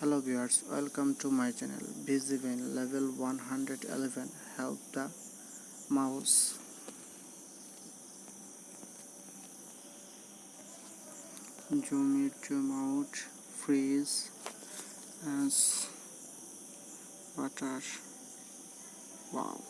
hello viewers welcome to my channel. VGBin level 111 help the mouse. Zoom it zoom out freeze as water. Wow.